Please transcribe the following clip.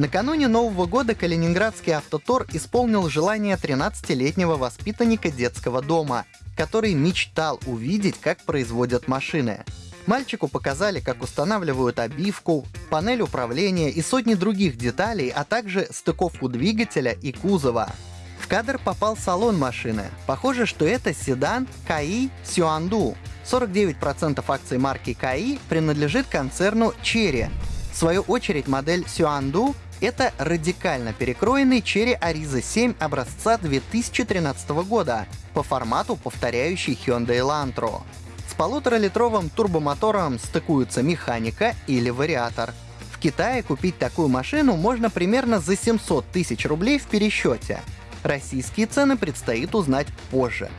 Накануне Нового года Калининградский автотор исполнил желание 13-летнего воспитанника детского дома, который мечтал увидеть, как производят машины. Мальчику показали, как устанавливают обивку, панель управления и сотни других деталей, а также стыковку двигателя и кузова. В кадр попал салон машины. Похоже, что это седан КАИ Сюанду. 49% акций марки КАИ принадлежит концерну Chery. В свою очередь модель Сюанду это радикально перекроенный Cherry Ariza 7 образца 2013 года, по формату повторяющий Hyundai Elantra. С полуторалитровым турбомотором стыкуются механика или вариатор. В Китае купить такую машину можно примерно за 700 тысяч рублей в пересчете. Российские цены предстоит узнать позже.